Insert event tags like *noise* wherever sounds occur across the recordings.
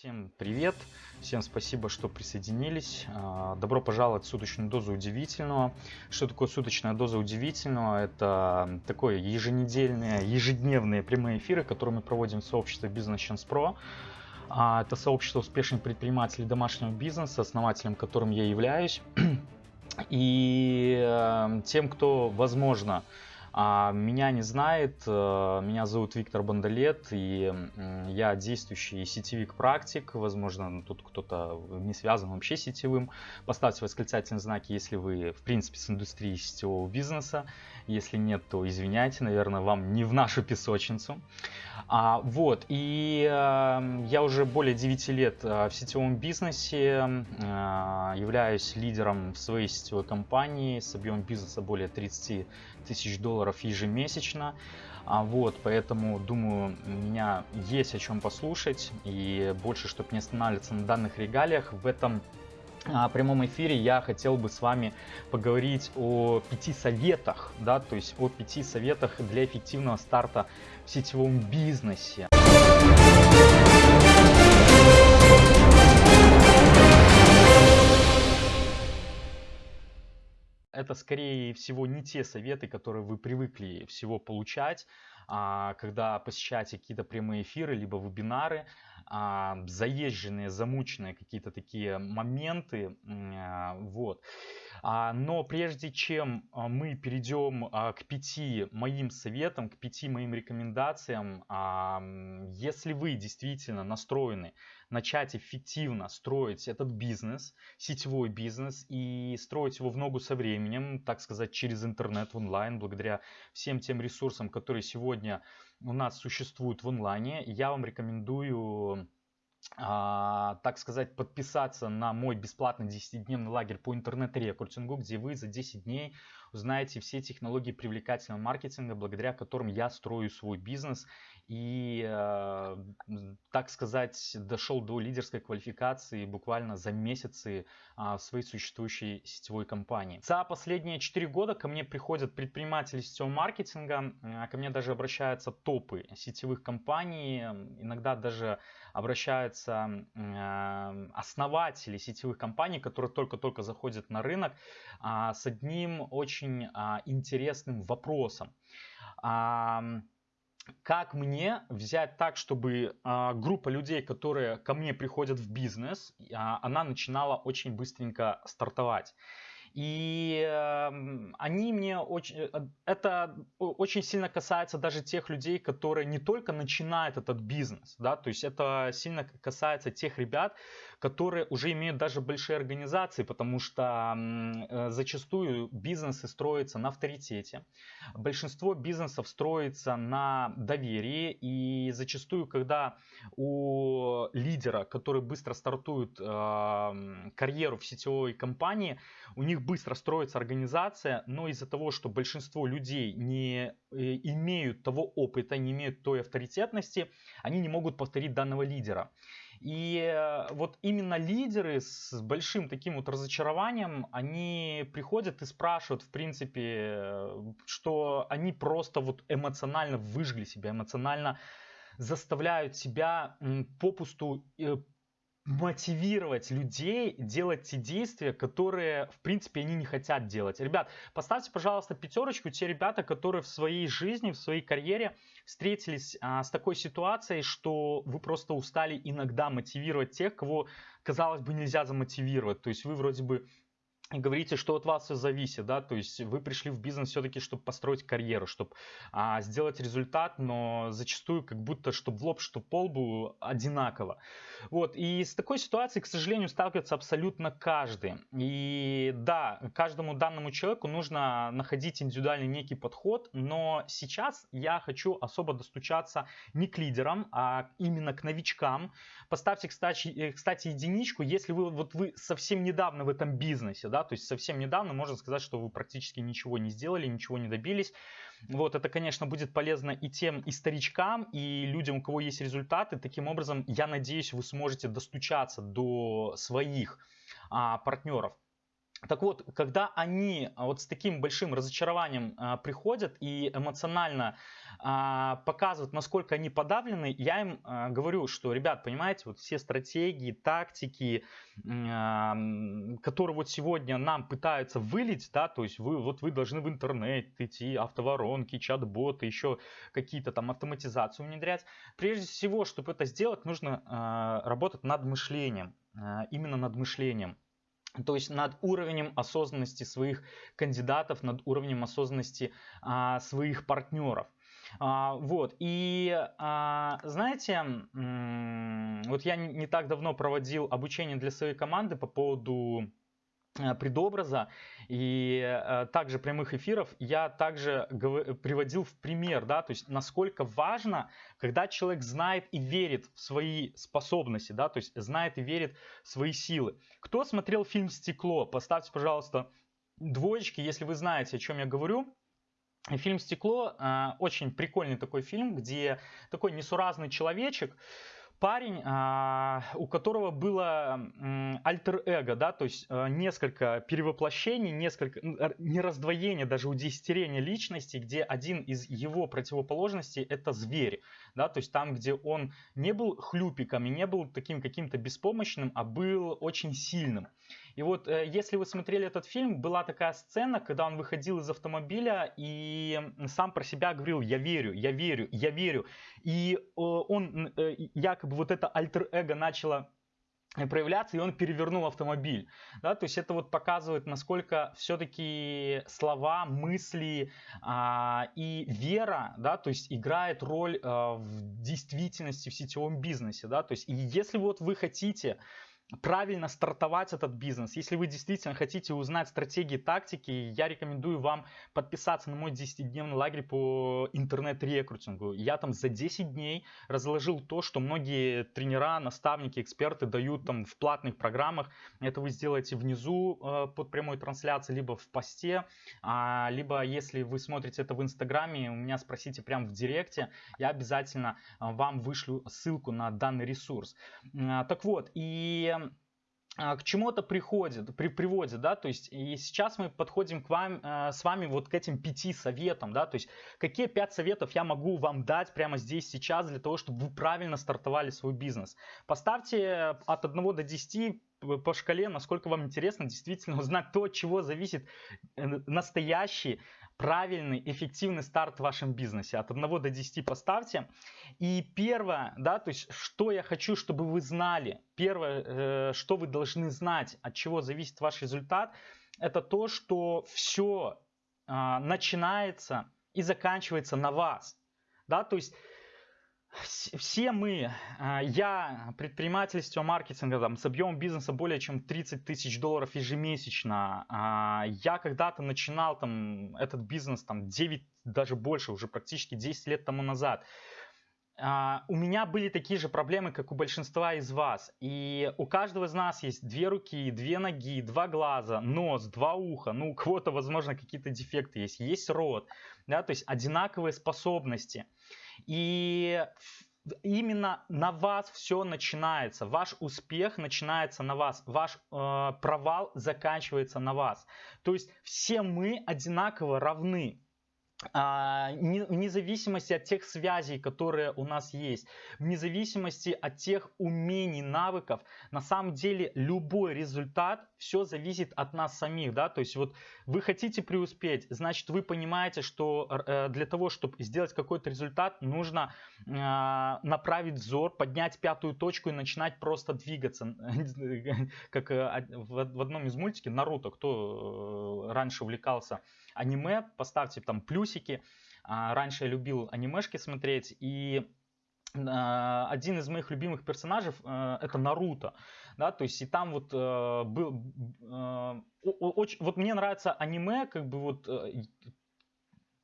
Всем привет, всем спасибо, что присоединились. А, добро пожаловать в суточную дозу удивительного. Что такое суточная доза удивительного? Это такое еженедельные, ежедневные прямые эфиры, которые мы проводим в сообществе Business Chance Pro. А, это сообщество успешных предпринимателей домашнего бизнеса, основателем которым я являюсь. *clears throat* И э, тем, кто, возможно, меня не знает, э, меня зовут Виктор Бондолет, и я действующий сетевик-практик, возможно, тут кто-то не связан вообще сетевым. Поставьте восклицательные знаки, если вы, в принципе, с индустрией сетевого бизнеса. Если нет, то извиняйте, наверное, вам не в нашу песочницу. А, вот, и э, я уже более 9 лет э, в сетевом бизнесе, э, являюсь лидером в своей сетевой компании с объемом бизнеса более 30 тысяч долларов ежемесячно. А вот, поэтому, думаю, у меня есть о чем послушать. И больше, чтобы не останавливаться на данных регалиях, в этом прямом эфире я хотел бы с вами поговорить о пяти советах, да, то есть о пяти советах для эффективного старта в сетевом бизнесе. Это скорее всего не те советы, которые вы привыкли всего получать, а, когда посещаете какие-то прямые эфиры, либо вебинары, а, заезженные, замученные какие-то такие моменты. А, вот. Но прежде чем мы перейдем к пяти моим советам, к пяти моим рекомендациям, если вы действительно настроены начать эффективно строить этот бизнес, сетевой бизнес и строить его в ногу со временем, так сказать, через интернет в онлайн, благодаря всем тем ресурсам, которые сегодня у нас существуют в онлайне, я вам рекомендую а, так сказать, подписаться на мой бесплатный 10-дневный лагерь по интернет-рекрутингу, где вы за 10 дней узнаете все технологии привлекательного маркетинга, благодаря которым я строю свой бизнес и, э, так сказать, дошел до лидерской квалификации буквально за месяцы а, в своей существующей сетевой компании. За последние 4 года ко мне приходят предприниматели сетевого маркетинга, а, ко мне даже обращаются топы сетевых компаний, иногда даже обращаются э, основатели сетевых компаний, которые только-только заходят на рынок а, с одним очень интересным вопросом как мне взять так, чтобы а, группа людей, которые ко мне приходят в бизнес, а, она начинала очень быстренько стартовать. И э, они мне очень, э, это очень сильно касается даже тех людей, которые не только начинают этот бизнес, да, то есть это сильно касается тех ребят, которые уже имеют даже большие организации, потому что э, зачастую бизнесы строятся на авторитете. Большинство бизнесов строится на доверии, и зачастую, когда у лидера, который быстро стартует карьеру в сетевой компании, у них быстро строится организация, но из-за того, что большинство людей не э, имеют того опыта, не имеют той авторитетности, они не могут повторить данного лидера. И э, вот именно лидеры с большим таким вот разочарованием, они приходят и спрашивают, в принципе, что они просто вот эмоционально выжгли себя, эмоционально заставляют себя попусту э, мотивировать людей делать те действия, которые, в принципе, они не хотят делать. Ребят, поставьте, пожалуйста, пятерочку те ребята, которые в своей жизни, в своей карьере встретились а, с такой ситуацией, что вы просто устали иногда мотивировать тех, кого, казалось бы, нельзя замотивировать. То есть вы вроде бы говорите, что от вас все зависит, да, то есть вы пришли в бизнес все-таки, чтобы построить карьеру, чтобы а, сделать результат, но зачастую как будто, чтобы в лоб, чтобы пол был одинаково. Вот, и с такой ситуацией, к сожалению, сталкивается абсолютно каждый. И да, каждому данному человеку нужно находить индивидуальный некий подход, но сейчас я хочу особо достучаться не к лидерам, а именно к новичкам. Поставьте, кстати, кстати единичку, если вы, вот вы совсем недавно в этом бизнесе, да, то есть совсем недавно можно сказать, что вы практически ничего не сделали, ничего не добились. Вот, это, конечно, будет полезно и тем, и старичкам, и людям, у кого есть результаты. Таким образом, я надеюсь, вы сможете достучаться до своих а, партнеров. Так вот, когда они а, вот с таким большим разочарованием а, приходят и эмоционально а, показывают, насколько они подавлены, я им а, говорю, что, ребят, понимаете, вот все стратегии, тактики, а, которые вот сегодня нам пытаются вылить, да, то есть вы, вот вы должны в интернет идти, автоворонки, чат-боты, еще какие-то там автоматизацию внедрять. Прежде всего, чтобы это сделать, нужно а, работать над мышлением, а, именно над мышлением. То есть над уровнем осознанности своих кандидатов, над уровнем осознанности а, своих партнеров. А, вот, и а, знаете, вот я не так давно проводил обучение для своей команды по поводу предобраза и э, также прямых эфиров я также приводил в пример, да, то есть насколько важно, когда человек знает и верит в свои способности, да, то есть знает и верит в свои силы. Кто смотрел фильм «Стекло»? Поставьте, пожалуйста, двоечки, если вы знаете, о чем я говорю. Фильм «Стекло» э, очень прикольный такой фильм, где такой несуразный человечек, парень, а, у которого было альтер-эго, да, то есть а, несколько перевоплощений, несколько, не раздвоение, даже удесятерение личности, где один из его противоположностей это зверь, да, то есть там, где он не был хлюпиком и не был таким каким-то беспомощным, а был очень сильным. И вот, э, если вы смотрели этот фильм, была такая сцена, когда он выходил из автомобиля и сам про себя говорил, я верю, я верю, я верю. И э, он, э, якобы вот это альтер-эго начало проявляться, и он перевернул автомобиль. Да, то есть это вот показывает, насколько все-таки слова, мысли а, и вера, да, то есть играет роль а, в действительности в сетевом бизнесе. Да, то есть и если вот вы хотите правильно стартовать этот бизнес. Если вы действительно хотите узнать стратегии, тактики, я рекомендую вам подписаться на мой 10-дневный лагерь по интернет-рекрутингу. Я там за 10 дней разложил то, что многие тренера, наставники, эксперты дают там в платных программах. Это вы сделаете внизу э, под прямой трансляцией, либо в посте, а, либо если вы смотрите это в инстаграме, у меня спросите прямо в директе, я обязательно э, вам вышлю ссылку на данный ресурс. Э, так вот, и к чему это приходит, при, приводит, да, то есть и сейчас мы подходим к вам, э, с вами вот к этим пяти советам, да, то есть какие пять советов я могу вам дать прямо здесь, сейчас для того, чтобы вы правильно стартовали свой бизнес. Поставьте от 1 до 10 по шкале, насколько вам интересно действительно *laughs* узнать то, от чего зависит э, настоящий правильный, эффективный старт в вашем бизнесе. От 1 до 10 поставьте. И первое, да, то есть, что я хочу, чтобы вы знали. Первое, э, что вы должны знать, от чего зависит ваш результат, это то, что все э, начинается и заканчивается на вас. Да, то есть все мы, а, я предпринимательство, маркетинга, там, с объемом бизнеса более чем 30 тысяч долларов ежемесячно. А, я когда-то начинал там этот бизнес там 9, даже больше, уже практически 10 лет тому назад. А, у меня были такие же проблемы, как у большинства из вас. И у каждого из нас есть две руки, две ноги, два глаза, нос, два уха. Ну, у кого-то, возможно, какие-то дефекты есть. Есть рот. Да, то есть одинаковые способности. И именно на вас все начинается. Ваш успех начинается на вас. Ваш э, провал заканчивается на вас. То есть все мы одинаково равны. А, вне зависимости от тех связей, которые у нас есть, вне зависимости от тех умений, навыков, на самом деле любой результат, все зависит от нас самих, да, то есть вот вы хотите преуспеть, значит вы понимаете, что э, для того, чтобы сделать какой-то результат, нужно а, направить взор, поднять пятую точку и начинать просто двигаться, *laughs* как э, в одном из мультиков Наруто, кто э, раньше увлекался аниме, поставьте там плюсики. А, раньше я любил анимешки смотреть, и а, один из моих любимых персонажей э, это Наруто, да, то есть и там вот э, был, э, очень, вот мне нравится аниме, как бы вот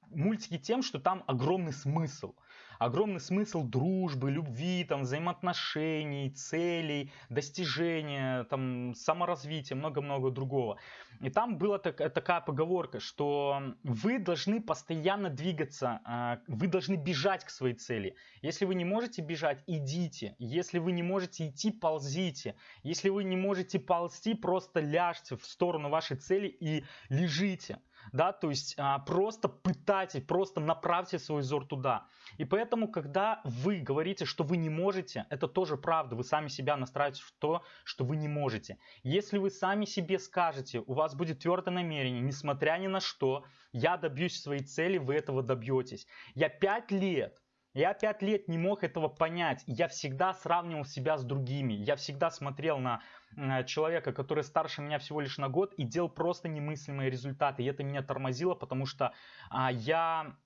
мультики тем, что там огромный смысл, огромный смысл дружбы, любви, там, взаимоотношений, целей, достижения, там, саморазвития, много-много другого. И там была так, такая поговорка, что вы должны постоянно двигаться, а, вы должны бежать к своей цели. Если вы не можете бежать, идите. Если вы не можете идти, ползите. Если вы не можете ползти, просто ляжьте в сторону вашей цели и лежите да, то есть а, просто пытайтесь, просто направьте свой взор туда. И поэтому, когда вы говорите, что вы не можете, это тоже правда, вы сами себя настраиваете в то, что вы не можете. Если вы сами себе скажете, у вас будет твердое намерение, несмотря ни на что, я добьюсь своей цели, вы этого добьетесь. Я пять лет я пять лет не мог этого понять. Я всегда сравнивал себя с другими. Я всегда смотрел на человека, который старше меня всего лишь на год и делал просто немыслимые результаты. И это меня тормозило, потому что а, я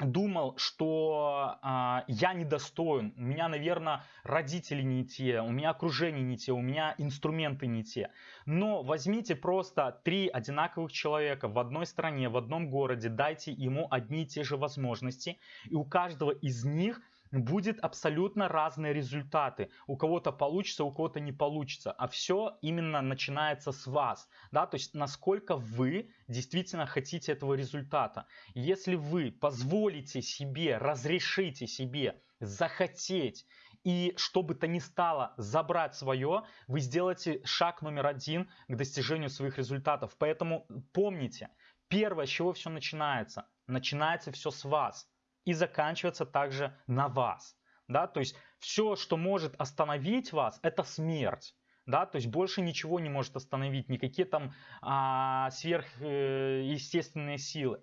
думал, что а, я недостоин, у меня, наверное, родители не те, у меня окружение не те, у меня инструменты не те. Но возьмите просто три одинаковых человека в одной стране, в одном городе, дайте ему одни и те же возможности, и у каждого из них – будет абсолютно разные результаты. У кого-то получится, у кого-то не получится. А все именно начинается с вас. Да? То есть насколько вы действительно хотите этого результата. Если вы позволите себе, разрешите себе захотеть и что бы то ни стало забрать свое, вы сделаете шаг номер один к достижению своих результатов. Поэтому помните, первое, с чего все начинается, начинается все с вас и заканчиваться также на вас. Да? То есть все, что может остановить вас, это смерть. Да, то есть больше ничего не может остановить, никакие там а, сверхъестественные э, силы.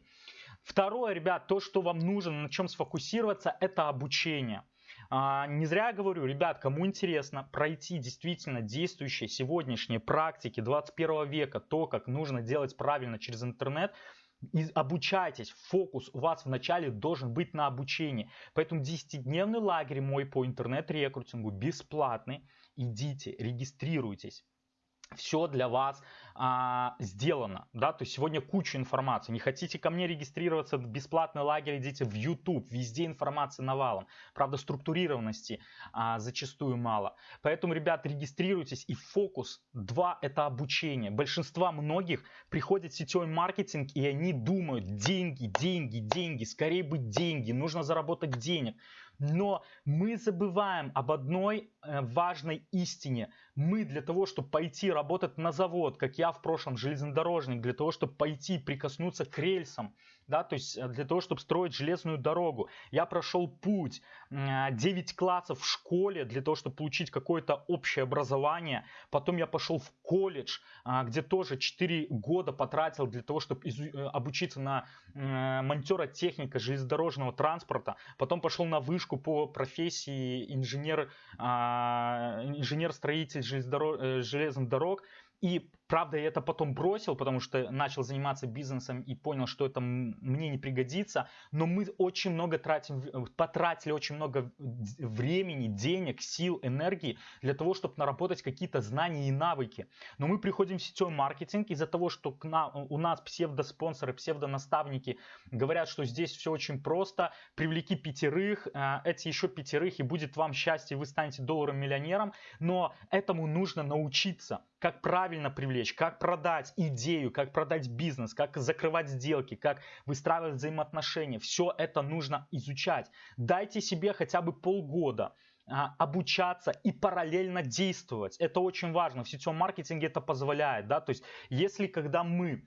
Второе, ребят, то, что вам нужно, на чем сфокусироваться, это обучение. А, не зря говорю, ребят, кому интересно пройти действительно действующие сегодняшние практики 21 века, то, как нужно делать правильно через интернет, и обучайтесь, фокус у вас вначале должен быть на обучении. Поэтому 10-дневный лагерь мой по интернет-рекрутингу бесплатный. Идите, регистрируйтесь все для вас а, сделано, да, то есть сегодня куча информации, не хотите ко мне регистрироваться в бесплатный лагерь, идите в YouTube, везде информация навалом, правда структурированности а, зачастую мало, поэтому, ребят, регистрируйтесь. И фокус 2 это обучение, большинство многих приходят в сетевой маркетинг и они думают деньги, деньги, деньги, скорее бы деньги, нужно заработать денег, но мы забываем об одной э, важной истине. Мы для того, чтобы пойти работать на завод, как я в прошлом железнодорожник, для того, чтобы пойти прикоснуться к рельсам, да, то есть э, для того, чтобы строить железную дорогу. Я прошел путь 9 классов в школе для того, чтобы получить какое-то общее образование. Потом я пошел в колледж, а, где тоже 4 года потратил для того, чтобы э, обучиться на монтера техника железнодорожного транспорта. Потом пошел на вышку по профессии инженер, а, инженер-строитель э, железных дорог. И Правда, я это потом бросил, потому что начал заниматься бизнесом и понял, что это мне не пригодится. Но мы очень много тратим, э, потратили очень много времени, денег, сил, энергии для того, чтобы наработать какие-то знания и навыки. Но мы приходим в сетевой маркетинг из-за того, что к нам, у нас псевдоспонсоры, псевдонаставники говорят, что здесь все очень просто. Привлеки пятерых, э, эти еще пятерых, и будет вам счастье, вы станете долларом миллионером. Но этому нужно научиться, как правильно привлекать привлечь, как продать идею, как продать бизнес, как закрывать сделки, как выстраивать взаимоотношения. Все это нужно изучать. Дайте себе хотя бы полгода а, обучаться и параллельно действовать. Это очень важно. В сетевом маркетинге это позволяет. Да? То есть, если когда мы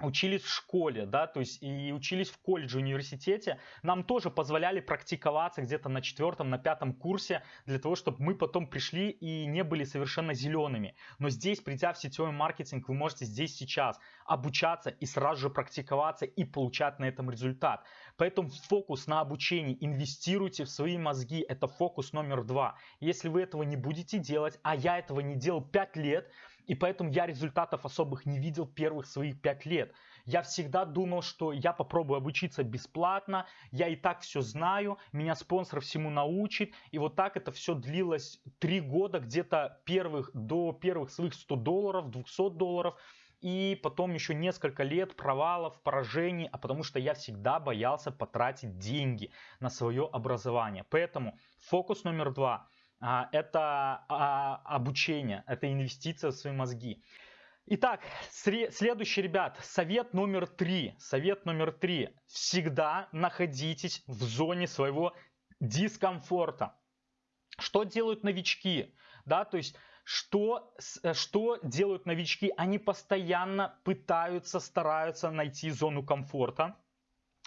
учились в школе, да, то есть и учились в колледже, университете, нам тоже позволяли практиковаться где-то на четвертом, на пятом курсе, для того, чтобы мы потом пришли и не были совершенно зелеными. Но здесь, придя в сетевой маркетинг, вы можете здесь сейчас обучаться и сразу же практиковаться и получать на этом результат. Поэтому фокус на обучении, инвестируйте в свои мозги, это фокус номер два. Если вы этого не будете делать, а я этого не делал 5 лет, и поэтому я результатов особых не видел первых своих пять лет. Я всегда думал, что я попробую обучиться бесплатно, я и так все знаю, меня спонсор всему научит. И вот так это все длилось три года, где-то первых, до первых своих 100 долларов, 200 долларов. и потом еще несколько лет провалов, поражений, а потому что я всегда боялся потратить деньги на свое образование. Поэтому фокус номер два это а, обучение, это инвестиция в свои мозги. Итак, следующий, ребят, совет номер три. Совет номер три. Всегда находитесь в зоне своего дискомфорта. Что делают новички? Да, то есть что, э, что делают новички? Они постоянно пытаются, стараются найти зону комфорта,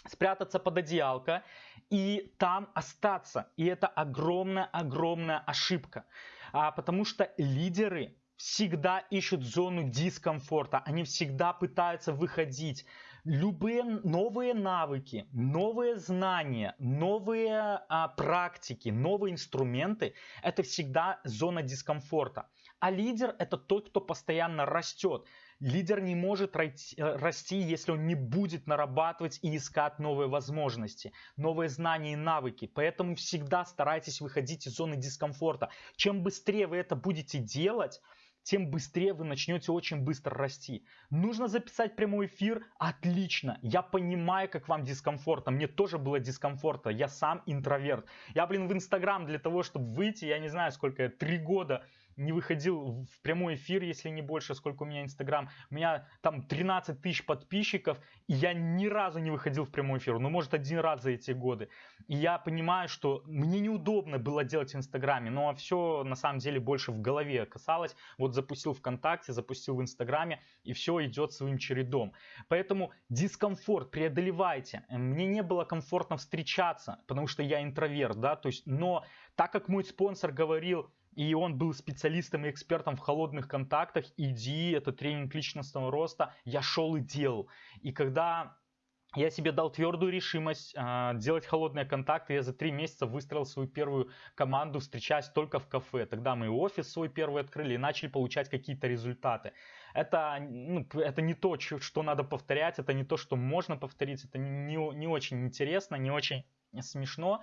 спрятаться под одеялко и там остаться. И это огромная-огромная ошибка. А, потому что лидеры всегда ищут зону дискомфорта. Они всегда пытаются выходить любые новые навыки, новые знания, новые а, практики, новые инструменты – это всегда зона дискомфорта. А лидер – это тот, кто постоянно растет. Лидер не может э, расти, если он не будет нарабатывать и искать новые возможности, новые знания и навыки. Поэтому всегда старайтесь выходить из зоны дискомфорта. Чем быстрее вы это будете делать, тем быстрее вы начнете очень быстро расти. Нужно записать прямой эфир? Отлично. Я понимаю, как вам дискомфортно. Мне тоже было дискомфортно. Я сам интроверт. Я, блин, в Инстаграм для того, чтобы выйти, я не знаю, сколько, три года не выходил в прямой эфир, если не больше, сколько у меня Инстаграм. У меня там 13 тысяч подписчиков, и я ни разу не выходил в прямой эфир. Ну, может, один раз за эти годы. И я понимаю, что мне неудобно было делать в Инстаграме, но все на самом деле больше в голове касалось. Вот запустил ВКонтакте, запустил в Инстаграме, и все идет своим чередом. Поэтому дискомфорт преодолевайте. Мне не было комфортно встречаться, потому что я интроверт, да, то есть, но так как мой спонсор говорил, и он был специалистом и экспертом в холодных контактах. Иди, это тренинг личностного роста. Я шел и делал. И когда я себе дал твердую решимость э, делать холодные контакты. Я за три месяца выстроил свою первую команду, встречаясь только в кафе. Тогда мы офис свой первый открыли и начали получать какие-то результаты. Это, ну, это не то, что надо повторять, это не то, что можно повторить, это не, не очень интересно, не очень смешно.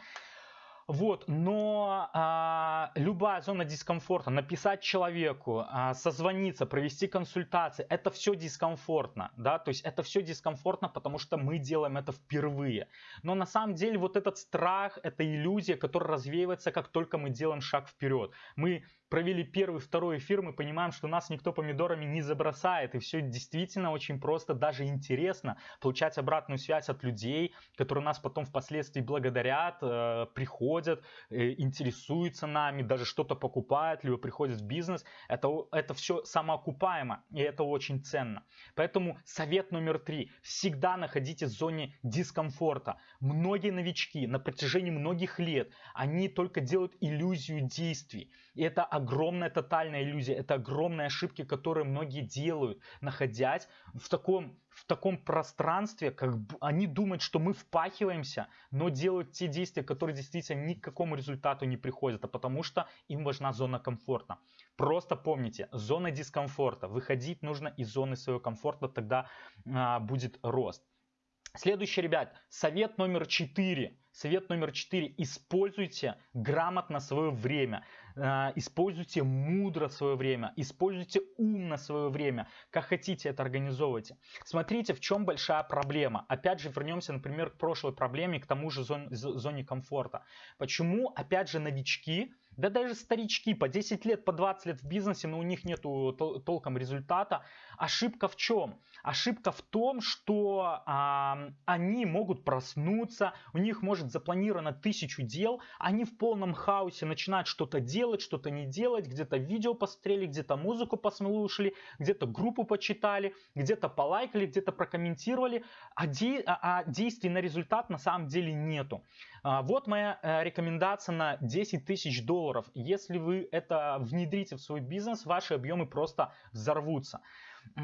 Вот, но а, любая зона дискомфорта, написать человеку, а, созвониться, провести консультации, это все дискомфортно, да, то есть это все дискомфортно, потому что мы делаем это впервые. Но на самом деле вот этот страх, это иллюзия, которая развеивается, как только мы делаем шаг вперед. Мы провели первый, второй эфир, мы понимаем, что нас никто помидорами не забросает, и все действительно очень просто, даже интересно получать обратную связь от людей, которые нас потом впоследствии благодарят, э, приходят, э, интересуются нами, даже что-то покупают, либо приходят в бизнес. Это, это все самоокупаемо, и это очень ценно. Поэтому совет номер три. Всегда находитесь в зоне дискомфорта. Многие новички на протяжении многих лет, они только делают иллюзию действий. И это огромная тотальная иллюзия, это огромные ошибки, которые многие делают, находясь в таком, в таком пространстве, как они думают, что мы впахиваемся, но делают те действия, которые действительно ни к какому результату не приходят, а потому что им важна зона комфорта. Просто помните, зона дискомфорта. Выходить нужно из зоны своего комфорта, тогда а, будет рост. Следующий, ребят, совет номер четыре. Совет номер четыре. Используйте грамотно свое время. А, используйте мудро свое время, используйте умно свое время, как хотите это организовывайте. Смотрите, в чем большая проблема. Опять же, вернемся, например, к прошлой проблеме, к тому же зоне, зоне комфорта. Почему, опять же, новички да даже старички по 10 лет, по 20 лет в бизнесе, но у них нет толком результата. Ошибка в чем? Ошибка в том, что а, они могут проснуться, у них может запланировано тысячу дел, они в полном хаосе начинают что-то делать, что-то не делать, где-то видео посмотрели, где-то музыку послушали, где-то группу почитали, где-то полайкали, где-то прокомментировали, а, де, а, а действий на результат на самом деле нету. А, вот моя э, рекомендация на 10 тысяч долларов. Если вы это внедрите в свой бизнес, ваши объемы просто взорвутся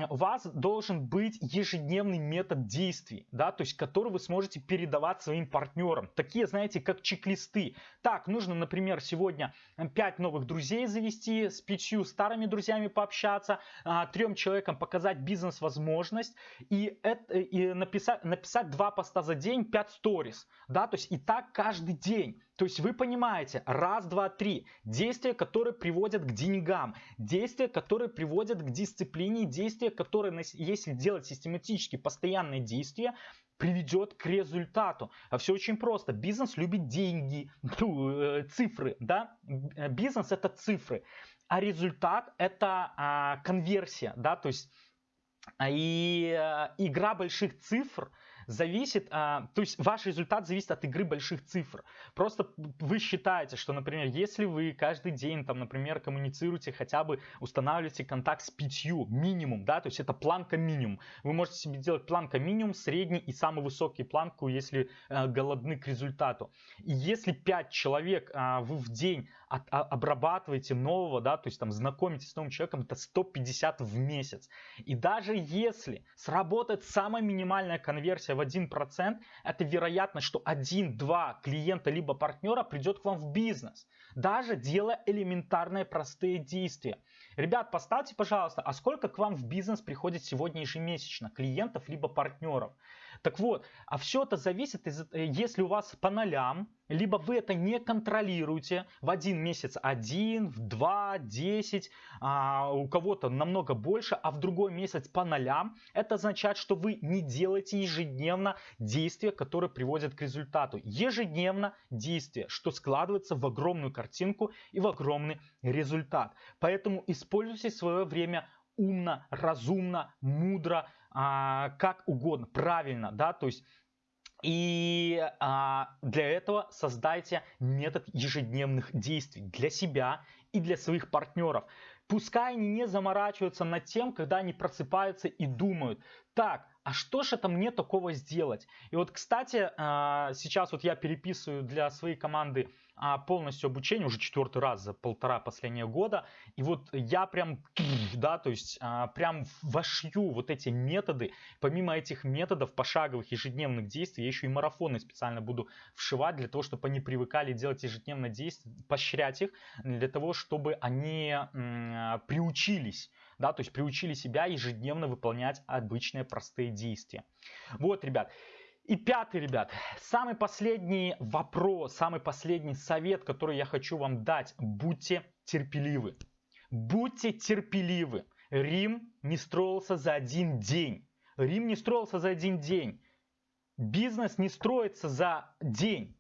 у вас должен быть ежедневный метод действий, да, то есть который вы сможете передавать своим партнерам. Такие, знаете, как чек-листы. Так, нужно, например, сегодня 5 новых друзей завести, с 5 старыми друзьями пообщаться, а, трем человекам показать бизнес-возможность и, это, и написать, написать 2 поста за день, 5 сторис, да, то есть и так каждый день. То есть вы понимаете, раз, два, три, действия, которые приводят к деньгам, действия, которые приводят к дисциплине, действия, которые, если делать систематически постоянные действия, приведет к результату. А все очень просто. Бизнес любит деньги, *laughs* ну, э, цифры, да? Бизнес это цифры, а результат это а, конверсия, да, то есть и а, игра больших цифр – зависит, а, то есть ваш результат зависит от игры больших цифр. Просто вы считаете, что, например, если вы каждый день, там, например, коммуницируете, хотя бы устанавливаете контакт с пятью минимум, да, то есть это планка минимум. Вы можете себе делать планка минимум, средний и самый высокий планку, если э, голодны к результату. И если 5 человек э, вы в день от, а, обрабатываете нового, да, то есть там знакомитесь с новым человеком, это 150 в месяц. И даже если сработает самая минимальная конверсия в 1%, это вероятно, что 1-2 клиента либо партнера придет к вам в бизнес, даже делая элементарные простые действия. Ребят, поставьте, пожалуйста, а сколько к вам в бизнес приходит сегодня ежемесячно клиентов либо партнеров? Так вот, а все это зависит, из, э, если у вас по нолям, либо вы это не контролируете в один месяц один, в два, десять, а у кого-то намного больше, а в другой месяц по нолям, это означает, что вы не делаете ежедневно действия, которые приводят к результату. Ежедневно действие, что складывается в огромную картинку и в огромный результат. Поэтому используйте свое время умно, разумно, мудро, а, как угодно, правильно, да, то есть и а, для этого создайте метод ежедневных действий для себя и для своих партнеров. Пускай они не заморачиваются над тем, когда они просыпаются и думают, так, а что же это мне такого сделать? И вот, кстати, а, сейчас вот я переписываю для своей команды полностью обучение уже четвертый раз за полтора последнего года. И вот я прям, да, то есть а, прям вошью вот эти методы. Помимо этих методов пошаговых ежедневных действий, я еще и марафоны специально буду вшивать для того, чтобы они привыкали делать ежедневно действия, поощрять их, для того, чтобы они приучились да, то есть приучили себя ежедневно выполнять обычные простые действия. Вот, ребят, и пятый, ребят, самый последний вопрос, самый последний совет, который я хочу вам дать. Будьте терпеливы. Будьте терпеливы. Рим не строился за один день. Рим не строился за один день. Бизнес не строится за день.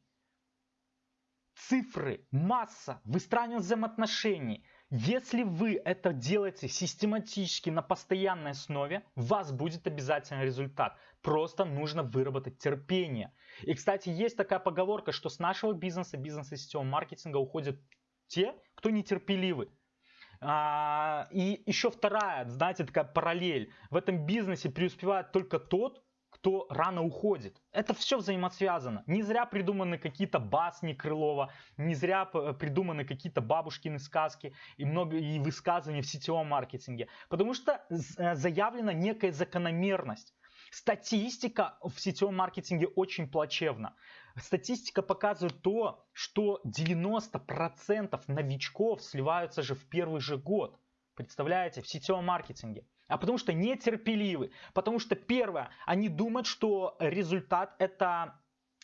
Цифры, масса, выстраивание взаимоотношений – если вы это делаете систематически на постоянной основе, у вас будет обязательно результат. Просто нужно выработать терпение. И, кстати, есть такая поговорка, что с нашего бизнеса, бизнеса сетевого маркетинга уходят те, кто нетерпеливы. А, и еще вторая, знаете, такая параллель. В этом бизнесе преуспевает только тот, кто рано уходит. Это все взаимосвязано. Не зря придуманы какие-то басни Крылова, не зря придуманы какие-то бабушкины сказки и много и высказывания в сетевом маркетинге. Потому что э, заявлена некая закономерность. Статистика в сетевом маркетинге очень плачевна. Статистика показывает то, что 90% новичков сливаются же в первый же год. Представляете, в сетевом маркетинге а потому что нетерпеливы. Потому что первое, они думают, что результат это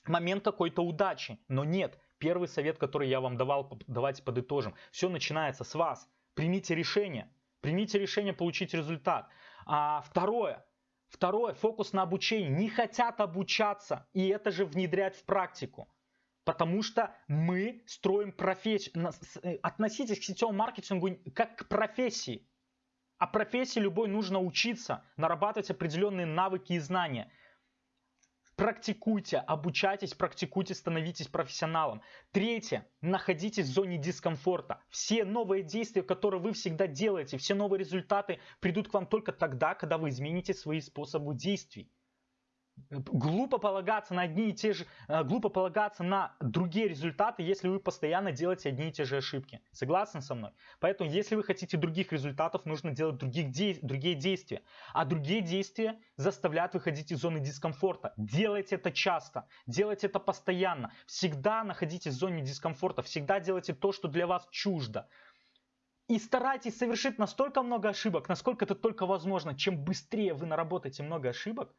момент какой-то удачи. Но нет, первый совет, который я вам давал, давайте подытожим. Все начинается с вас. Примите решение. Примите решение получить результат. А второе, второе, фокус на обучении. Не хотят обучаться и это же внедрять в практику. Потому что мы строим профессию. Э, относитесь к сетевому маркетингу как к профессии. А профессии любой нужно учиться, нарабатывать определенные навыки и знания. Практикуйте, обучайтесь, практикуйте, становитесь профессионалом. Третье. Находитесь в зоне дискомфорта. Все новые действия, которые вы всегда делаете, все новые результаты придут к вам только тогда, когда вы измените свои способы действий. Глупо полагаться на одни и те же, э, глупо полагаться на другие результаты, если вы постоянно делаете одни и те же ошибки. Согласны со мной? Поэтому, если вы хотите других результатов, нужно делать других де другие действия. А другие действия заставляют выходить из зоны дискомфорта. Делайте это часто, делайте это постоянно. Всегда находитесь в зоне дискомфорта, всегда делайте то, что для вас чуждо. И старайтесь совершить настолько много ошибок, насколько это только возможно. Чем быстрее вы наработаете много ошибок,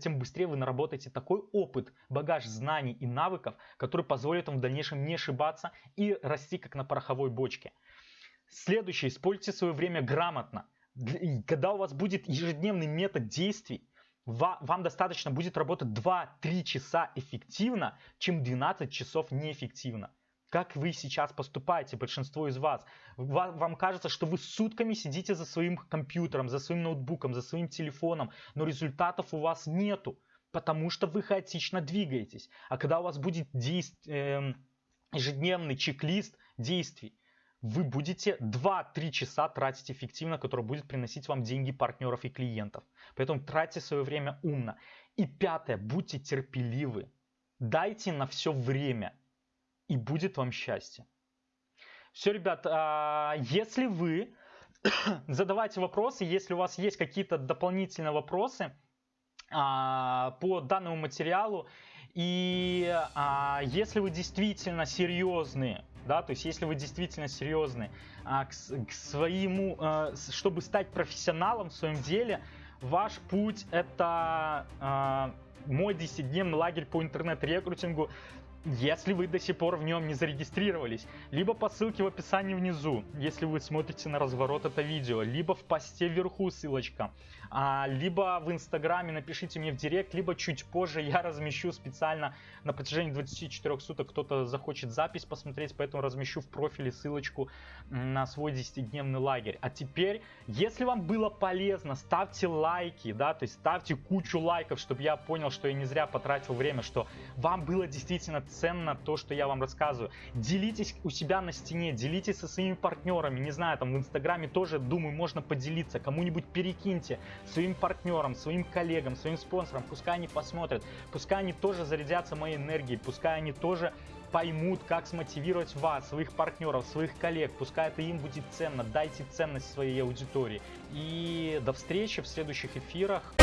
тем быстрее вы наработаете такой опыт, багаж знаний и навыков, который позволит вам в дальнейшем не ошибаться и расти как на пороховой бочке. Следующее, используйте свое время грамотно. Когда у вас будет ежедневный метод действий, вам достаточно будет работать 2-3 часа эффективно, чем 12 часов неэффективно. Как вы сейчас поступаете, большинство из вас? Вам кажется, что вы сутками сидите за своим компьютером, за своим ноутбуком, за своим телефоном, но результатов у вас нету, потому что вы хаотично двигаетесь. А когда у вас будет действ... э, ежедневный чек-лист действий, вы будете 2-3 часа тратить эффективно, который будет приносить вам деньги партнеров и клиентов. Поэтому тратьте свое время умно. И пятое, будьте терпеливы. Дайте на все время и будет вам счастье. Все, ребят, а, если вы *coughs* задавайте вопросы, если у вас есть какие-то дополнительные вопросы а, по данному материалу, и а, если вы действительно серьезные, да, то есть если вы действительно серьезны к, своему, чтобы стать профессионалом в своем деле, ваш путь это мой 10-дневный лагерь по интернет-рекрутингу если вы до сих пор в нем не зарегистрировались, либо по ссылке в описании внизу, если вы смотрите на разворот это видео, либо в посте вверху ссылочка, а, либо в инстаграме напишите мне в директ, либо чуть позже я размещу специально на протяжении 24 суток кто-то захочет запись посмотреть, поэтому размещу в профиле ссылочку на свой 10-дневный лагерь. А теперь, если вам было полезно, ставьте лайки, да, то есть ставьте кучу лайков, чтобы я понял, что я не зря потратил время, что вам было действительно ценно то, что я вам рассказываю. Делитесь у себя на стене, делитесь со своими партнерами, не знаю, там в инстаграме тоже, думаю, можно поделиться, кому-нибудь перекиньте, своим партнерам, своим коллегам, своим спонсорам, пускай они посмотрят, пускай они тоже зарядятся моей энергией, пускай они тоже поймут, как смотивировать вас, своих партнеров, своих коллег, пускай это им будет ценно, дайте ценность своей аудитории. И до встречи в следующих эфирах.